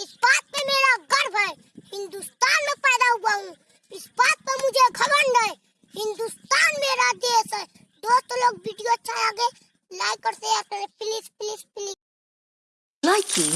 इस बात पे मेरा गर्व है। हिंदुस्तान में पैदा हुआ हूँ। इस बात पे मुझे घमंड है। हिंदुस्तान मेरा देश है। दोस्तों लोग, वीडियो अच्छा लगे लाइक और शेयर करें। Please please please Liking